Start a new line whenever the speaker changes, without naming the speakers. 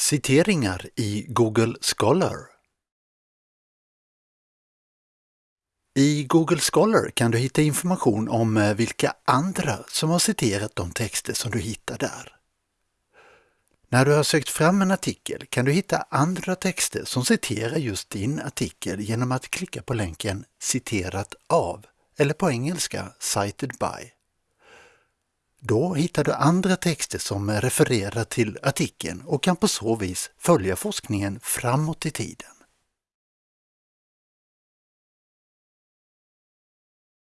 Citeringar i Google Scholar I Google Scholar kan du hitta information om eh, vilka andra som har citerat de texter som du hittar där. När du har sökt fram en artikel kan du hitta andra texter som citerar just din artikel genom att klicka på länken Citerat av eller på engelska Cited by. Då hittar du andra texter som refererar till artikeln och kan på så vis följa forskningen framåt i tiden.